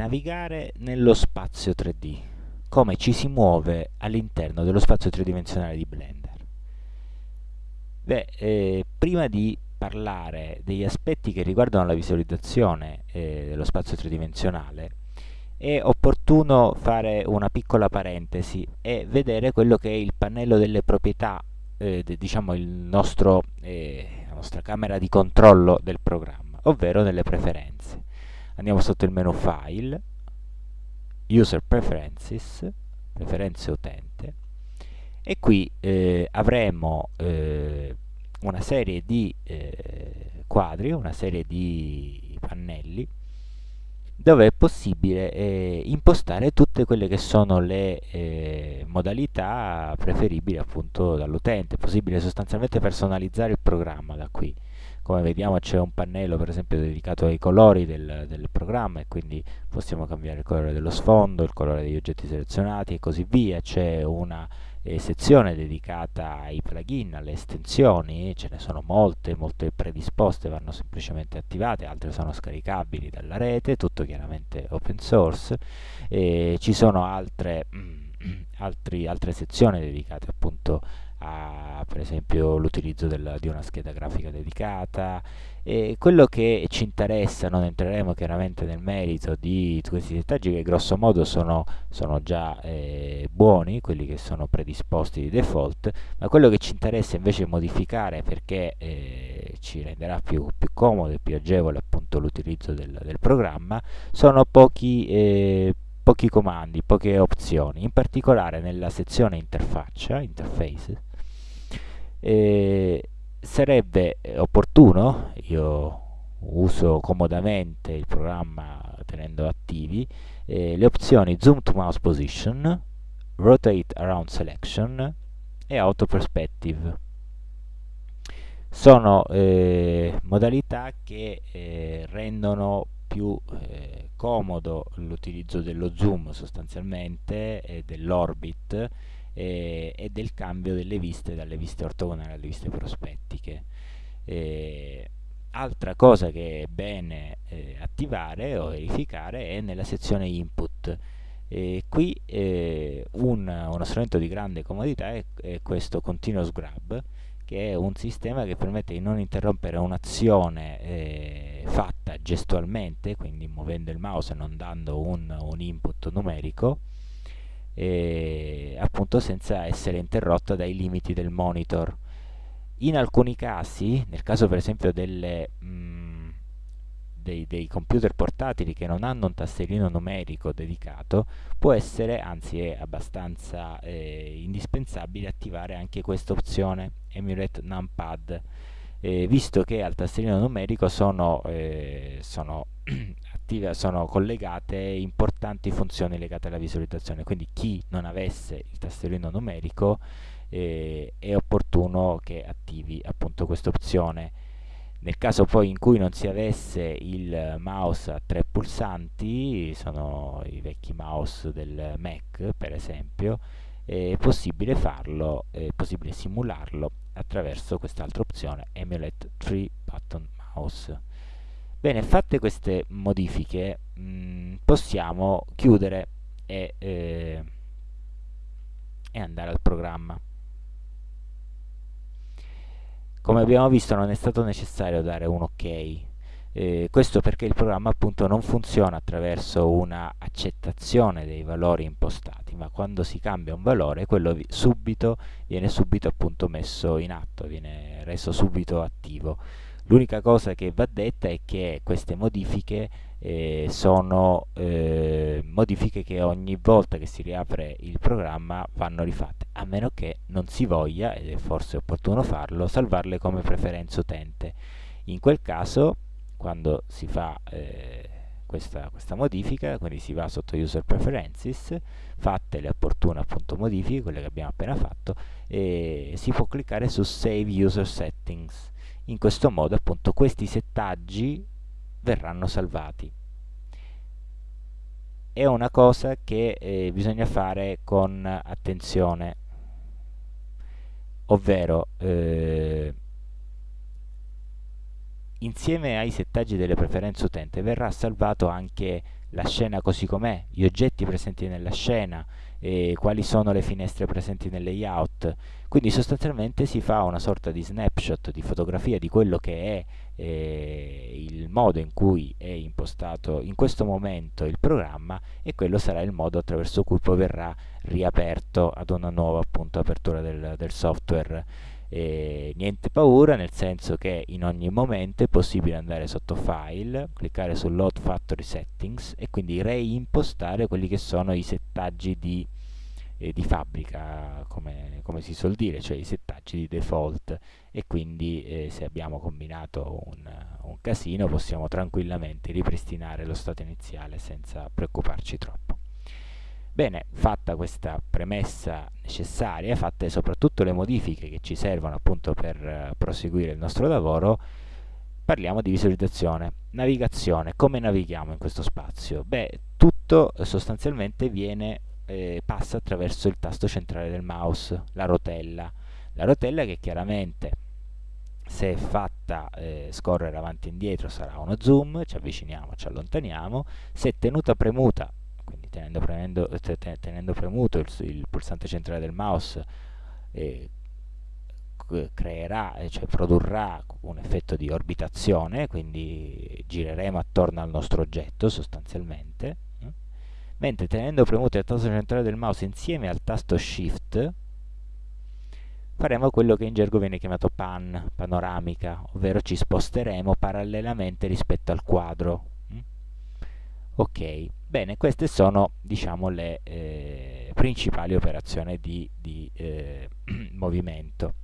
navigare nello spazio 3D, come ci si muove all'interno dello spazio tridimensionale di Blender. Beh, eh, prima di parlare degli aspetti che riguardano la visualizzazione eh, dello spazio tridimensionale, è opportuno fare una piccola parentesi e vedere quello che è il pannello delle proprietà, eh, de, diciamo nostro, eh, la nostra camera di controllo del programma, ovvero nelle preferenze. Andiamo sotto il menu File, User Preferences, Preferenze utente, e qui eh, avremo eh, una serie di eh, quadri, una serie di pannelli dove è possibile eh, impostare tutte quelle che sono le eh, modalità preferibili appunto dall'utente, è possibile sostanzialmente personalizzare il programma da qui come vediamo c'è un pannello per esempio dedicato ai colori del, del, programma e quindi possiamo cambiare il colore dello sfondo, il colore degli oggetti selezionati e così via, c'è una eh, sezione dedicata ai plugin, alle estensioni, ce ne sono molte, molte predisposte vanno semplicemente attivate, altre sono scaricabili dalla rete, tutto chiaramente open source, e ci sono altre, altri, altre sezioni dedicate appunto a per esempio l'utilizzo di una scheda grafica dedicata. E quello che ci interessa, non entreremo chiaramente nel merito di questi settaggi che grosso modo sono, sono già eh, buoni, quelli che sono predisposti di default, ma quello che ci interessa invece modificare perché eh, ci renderà più, più, comodo e più agevole appunto l'utilizzo del, del, programma sono pochi eh, pochi comandi, poche opzioni, in particolare nella sezione interfaccia, interface, eh, sarebbe opportuno, io uso comodamente il programma tenendo attivi, eh, le opzioni Zoom to Mouse Position, Rotate Around Selection e Auto Perspective. Sono eh, modalità che eh, rendono più eh, comodo l'utilizzo dello zoom sostanzialmente e dell'orbit eh, e del cambio delle viste dalle viste ortogonali alle viste prospettiche. Eh, altra cosa che è bene eh, attivare o verificare è nella sezione input. qui eh, un, uno strumento di grande comodità è, è questo continuous grab che è un sistema che permette di non interrompere un'azione eh, fatta gestualmente, quindi muovendo il mouse e non dando un, un input numerico, eh, appunto senza essere interrotta dai limiti del monitor. In alcuni casi, nel caso per esempio delle, mh, mm, dei, dei, computer portatili che non hanno un tastierino numerico dedicato, può essere, anzi è abbastanza eh, indispensabile attivare anche questa opzione Emulate Numpad, eh, visto che al tastierino numerico sono, eh, sono attive, sono collegate importanti funzioni legate alla visualizzazione, quindi chi non avesse il tastierino numerico eh, è opportuno che attivi appunto questa opzione. Nel caso poi in cui non si avesse il mouse a tre pulsanti, sono i vecchi mouse del Mac per esempio, è possibile farlo, è possibile simularlo attraverso quest'altra opzione Emulate 3 Button Mouse. Bene, fatte queste modifiche mh, mm, possiamo chiudere e, eh, e andare al programma. Come abbiamo visto non è stato necessario dare un ok, eh, questo perché il programma appunto non funziona attraverso una accettazione dei valori impostati, ma quando si cambia un valore quello vi subito, viene subito appunto messo in atto, viene reso subito attivo. L'unica cosa che va detta è che queste modifiche eh, sono eh, modifiche che ogni volta che si riapre il programma vanno rifatte, a meno che non si voglia, ed è forse opportuno farlo, salvarle come preferenza utente. In quel caso, quando si fa eh, questa, questa, modifica, quindi si va sotto User Preferences, fatte le opportune appunto modifiche, quelle che abbiamo appena fatto, e si può cliccare su Save User Settings in questo modo appunto questi settaggi verranno salvati è una cosa che eh, bisogna fare con attenzione ovvero eh, insieme ai settaggi delle preferenze utente verrà salvato anche la scena così com'è, gli oggetti presenti nella scena, eh, quali sono le finestre presenti nel layout. Quindi sostanzialmente si fa una sorta di snapshot, di fotografia di quello che è eh, il modo in cui è impostato in questo momento il programma e quello sarà il modo attraverso cui poi verrà riaperto ad una nuova appunto apertura del, del software. E niente paura nel senso che in ogni momento è possibile andare sotto file cliccare su load factory settings e quindi reimpostare quelli che sono i settaggi di, eh, di fabbrica come, come, si suol dire cioè i settaggi di default e quindi eh, se abbiamo combinato un, un casino possiamo tranquillamente ripristinare lo stato iniziale senza preoccuparci troppo Bene, fatta questa premessa necessaria, fatte soprattutto le modifiche che ci servono appunto per uh, proseguire il nostro lavoro, parliamo di visualizzazione. Navigazione, come navighiamo in questo spazio? Beh, tutto eh, sostanzialmente viene, eh, passa attraverso il tasto centrale del mouse, la rotella. La rotella che chiaramente se è fatta eh, scorrere avanti e indietro sarà uno zoom, ci avviciniamo, ci allontaniamo, se tenuta premuta quindi tenendo, premendo, tenendo premuto il, il, pulsante centrale del mouse eh, creerà, cioè produrrà un effetto di orbitazione, quindi gireremo attorno al nostro oggetto sostanzialmente, eh? Mentre tenendo premuto il tasto centrale del mouse insieme al tasto Shift faremo quello che in gergo viene chiamato pan, panoramica, ovvero ci sposteremo parallelamente rispetto al quadro. Ok, Bene, queste sono diciamo, le eh, principali operazioni di, di eh, movimento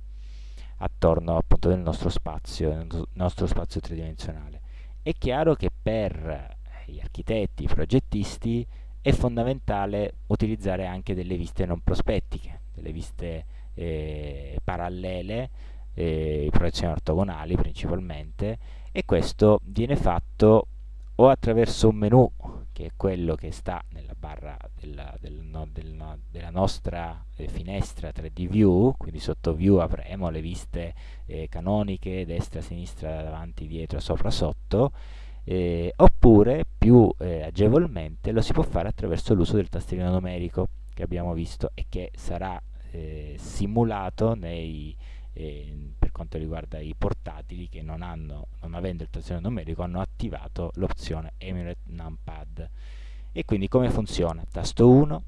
attorno appunto del nostro spazio, nel nostro spazio tridimensionale. È chiaro che per gli architetti, i progettisti, è fondamentale utilizzare anche delle viste non prospettiche, delle viste eh, parallele, eh, proiezioni ortogonali principalmente, e questo viene fatto o attraverso un menu che è quello che sta nella barra della, del, no, del, no, della nostra eh, finestra 3D View, quindi sotto View avremo le viste eh, canoniche, destra, sinistra, davanti, dietro, sopra, sotto, eh, oppure più eh, agevolmente lo si può fare attraverso l'uso del tastierino numerico che abbiamo visto e che sarà eh, simulato nei eh, per quanto riguarda i portatili che non, hanno, non avendo il tastierino numerico hanno attivato l'opzione Emulate Numpad e quindi come funziona? tasto 1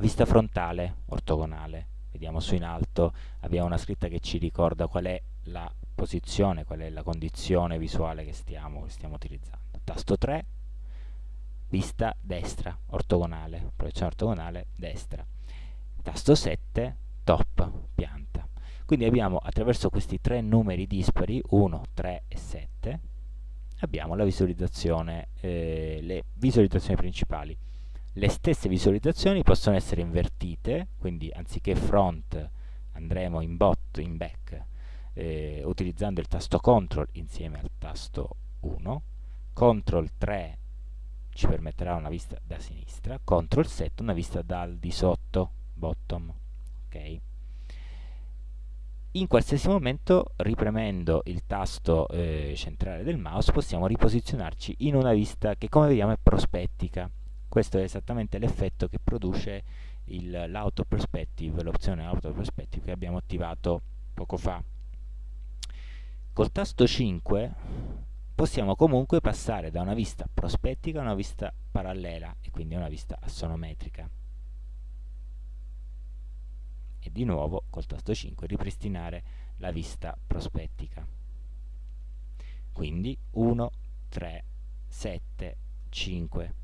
vista frontale ortogonale. Vediamo su in alto. Abbiamo una scritta che ci ricorda qual è la posizione, qual è la condizione visuale che stiamo, che stiamo utilizzando. Tasto 3 vista destra ortogonale proiezione ortogonale destra. Tasto 7 top pianta. Quindi abbiamo attraverso questi tre numeri dispari, 1, 3 e 7, abbiamo visualizzazione, eh, le visualizzazioni principali. Le stesse visualizzazioni possono essere invertite, quindi anziché front andremo in bot, in back, eh, utilizzando il tasto CTRL insieme al tasto 1, CTRL 3 ci permetterà una vista da sinistra, CTRL 7 una vista dal di sotto, bottom, ok? in qualsiasi momento ripremendo il tasto eh, centrale del mouse possiamo riposizionarci in una vista che come vediamo è prospettica. Questo è esattamente l'effetto che produce l'auto perspective l'opzione auto perspective che abbiamo attivato poco fa col tasto 5 possiamo comunque passare da una vista prospettica a una vista parallela e quindi a una vista assonometrica. E di nuovo col tasto 5 ripristinare la vista prospettica. Quindi 1, 3, 7, 5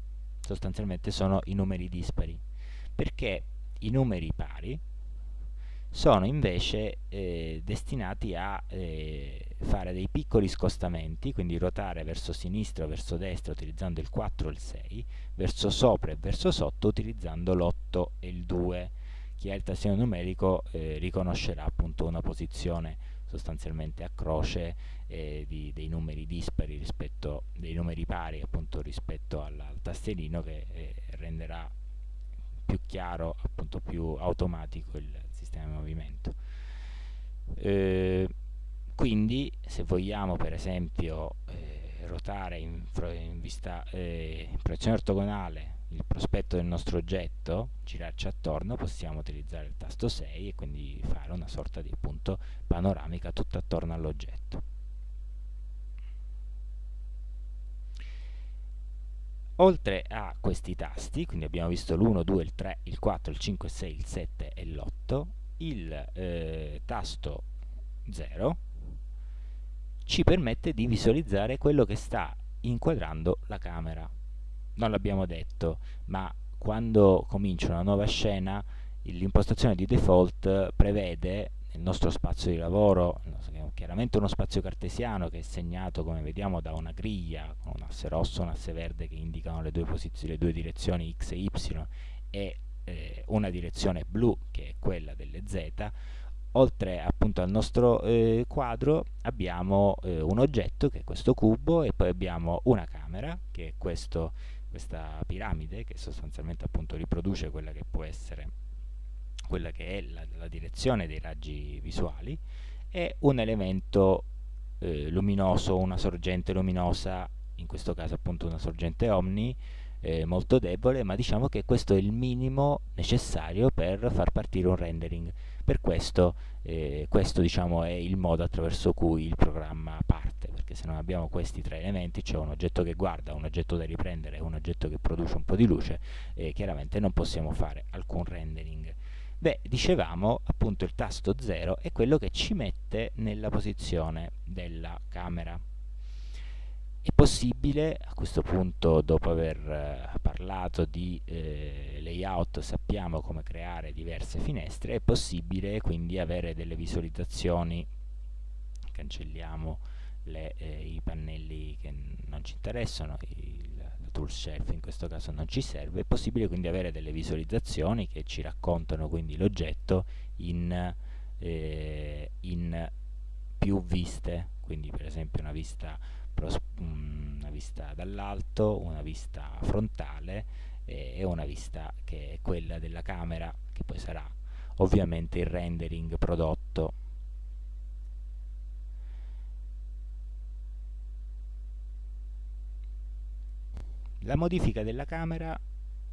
sostanzialmente sono i numeri dispari. Perché i numeri pari sono invece eh, destinati a eh, fare dei piccoli scostamenti, quindi ruotare verso sinistra o verso destra utilizzando il 4 e il 6, verso sopra e verso sotto utilizzando l'8 e il 2 chi ha il tastino numerico eh, riconoscerà appunto una posizione sostanzialmente a croce eh, di, dei numeri dispari rispetto dei numeri pari appunto rispetto al, al tastierino che eh, renderà più chiaro appunto più automatico il sistema di movimento eh, quindi se vogliamo per esempio eh, ruotare in, in, vista, eh, in proiezione ortogonale il prospetto del nostro oggetto, girarci attorno, possiamo utilizzare il tasto 6 e quindi fare una sorta di appunto panoramica tutta attorno all'oggetto. Oltre a questi tasti, quindi abbiamo visto l'1, 2, il 3, il 4, il 5, il 6, il 7 e l'8, il eh, tasto 0 ci permette di visualizzare quello che sta inquadrando la camera. Non l'abbiamo detto, ma quando comincia una nuova scena l'impostazione di default prevede il nostro spazio di lavoro, chiaramente uno spazio cartesiano che è segnato come vediamo da una griglia con un asse rosso e un asse verde che indicano le due, le due direzioni x e y e eh, una direzione blu che è quella delle z, oltre appunto al nostro eh, quadro abbiamo eh, un oggetto che è questo cubo e poi abbiamo una camera che è questo, questa piramide che sostanzialmente appunto riproduce quella che può essere quella che è la, la direzione dei raggi visuali, e un elemento eh, luminoso, una sorgente luminosa, in questo caso appunto una sorgente omni, eh, molto debole, ma diciamo che questo è il minimo necessario per far partire un rendering. Per questo, eh, questo diciamo, è il modo attraverso cui il programma parte, perché se non abbiamo questi tre elementi, c'è un oggetto che guarda, un oggetto da riprendere e un oggetto che produce un po' di luce, eh, chiaramente non possiamo fare alcun rendering. Beh, dicevamo appunto il tasto 0 è quello che ci mette nella posizione della camera. È possibile, a questo punto dopo aver eh, parlato di eh, layout sappiamo come creare diverse finestre, è possibile quindi avere delle visualizzazioni, cancelliamo le, eh, i pannelli che non ci interessano, il tool shelf in questo caso non ci serve, è possibile quindi avere delle visualizzazioni che ci raccontano quindi l'oggetto in, eh, in, più viste, quindi per esempio una vista, una vista dall'alto, una vista frontale e una vista che è quella della camera che poi sarà ovviamente il rendering prodotto La modifica della camera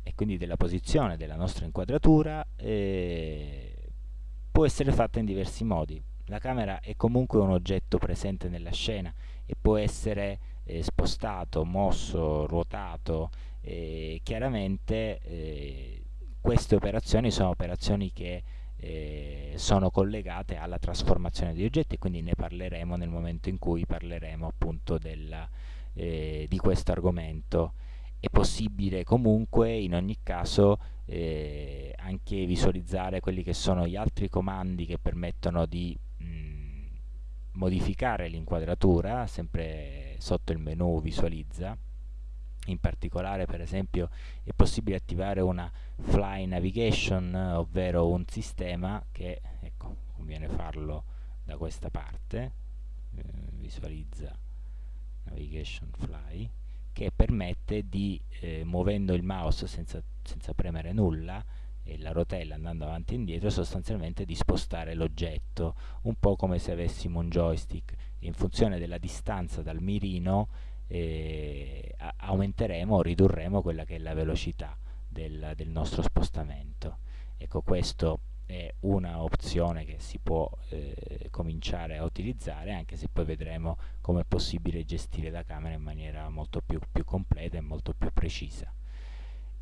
e quindi della posizione della nostra inquadratura eh, può essere fatta in diversi modi. La camera è comunque un oggetto presente nella scena e può essere eh, spostato, mosso, ruotato. Eh, chiaramente eh, queste operazioni sono operazioni che eh, sono collegate alla trasformazione di oggetti, quindi ne parleremo nel momento in cui parleremo appunto della, eh, di questo argomento è possibile comunque in ogni caso eh, anche visualizzare quelli che sono gli altri comandi che permettono di modificare l'inquadratura sempre sotto il menu visualizza. In particolare per esempio è possibile attivare una fly navigation ovvero un sistema che ecco conviene farlo da questa parte eh, visualizza navigation fly che permette di, eh, muovendo il mouse senza, senza premere nulla, e la rotella andando avanti e indietro sostanzialmente di spostare l'oggetto un po' come se avessimo un joystick in funzione della distanza dal mirino eh, aumenteremo o ridurremo quella che è la velocità del, del nostro spostamento ecco questo è una opzione che si può eh, cominciare a utilizzare anche se poi vedremo come è possibile gestire la camera in maniera molto più, più completa e molto più precisa.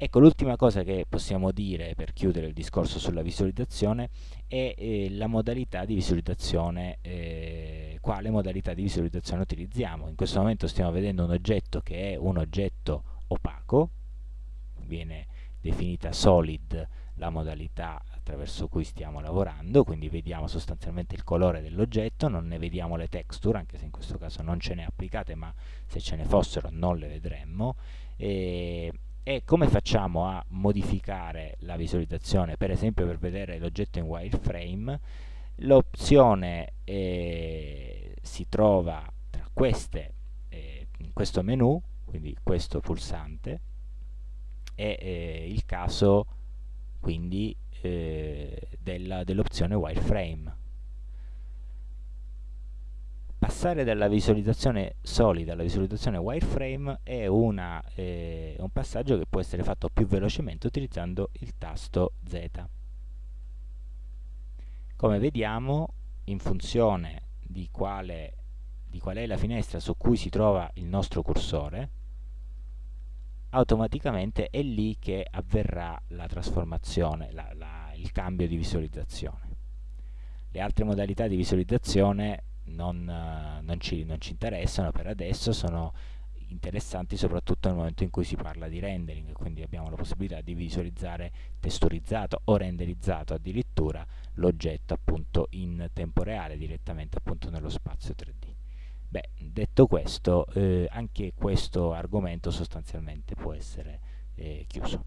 Ecco, l'ultima cosa che possiamo dire per chiudere il discorso sulla visualizzazione è eh, la modalità di visualizzazione, eh, quale modalità di visualizzazione utilizziamo. In questo momento stiamo vedendo un oggetto che è un oggetto opaco, viene definita solid la modalità attraverso cui stiamo lavorando, quindi vediamo sostanzialmente il colore dell'oggetto, non ne vediamo le texture, anche se in questo caso non ce ne applicate, ma se ce ne fossero non le vedremmo. E, e come facciamo a modificare la visualizzazione, per esempio per vedere l'oggetto in wireframe? L'opzione eh, si trova tra queste, eh, in questo menu, quindi questo pulsante, è eh, il caso quindi eh, dell'opzione wireframe passare dalla visualizzazione solida alla visualizzazione wireframe è una, eh, un passaggio che può essere fatto più velocemente utilizzando il tasto Z. Come vediamo, in funzione di quale, di qual è la finestra su cui si trova il nostro cursore, automaticamente è lì che avverrà la trasformazione, la, la, il cambio di visualizzazione. Le altre modalità di visualizzazione non, non, ci, non ci interessano per adesso, sono interessanti soprattutto nel momento in cui si parla di rendering, quindi abbiamo la possibilità di visualizzare testurizzato o renderizzato addirittura l'oggetto appunto in tempo reale direttamente appunto nello spazio 3D. Beh, detto questo, eh, anche questo argomento sostanzialmente può essere eh, chiuso.